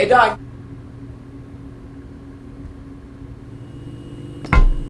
Hey, Doc.